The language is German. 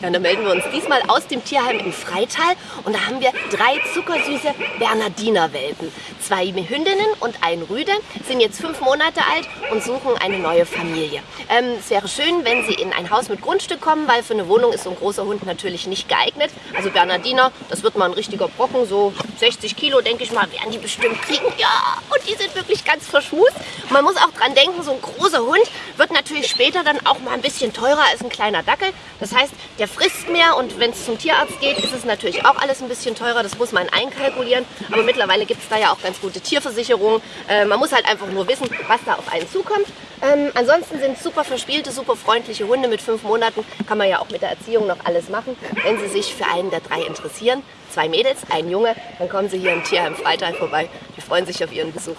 Ja, und dann melden wir uns diesmal aus dem Tierheim im Freital und da haben wir drei zuckersüße Bernardiner-Welpen. Zwei Hündinnen und ein Rüde sind jetzt fünf Monate alt und suchen eine neue Familie. Ähm, es wäre schön, wenn sie in ein Haus mit Grundstück kommen, weil für eine Wohnung ist so ein großer Hund natürlich nicht geeignet. Also Bernardiner, das wird mal ein richtiger Brocken, so 60 Kilo, denke ich mal, werden die bestimmt kriegen. Ja, und die sind wirklich ganz verschmust. Man muss auch dran denken, so ein großer Hund wird natürlich später dann auch mal ein bisschen teurer als ein kleiner Dackel. Das heißt, der frisst mehr und wenn es zum Tierarzt geht, ist es natürlich auch alles ein bisschen teurer. Das muss man einkalkulieren. Aber mittlerweile gibt es da ja auch ganz gute Tierversicherungen. Äh, man muss halt einfach nur wissen, was da auf einen zukommt. Ähm, ansonsten sind super verspielte, super freundliche Hunde mit fünf Monaten. Kann man ja auch mit der Erziehung noch alles machen. Wenn Sie sich für einen der drei interessieren, zwei Mädels, ein Junge, dann kommen Sie hier im Tierheim Freital vorbei. Wir freuen sich auf Ihren Besuch.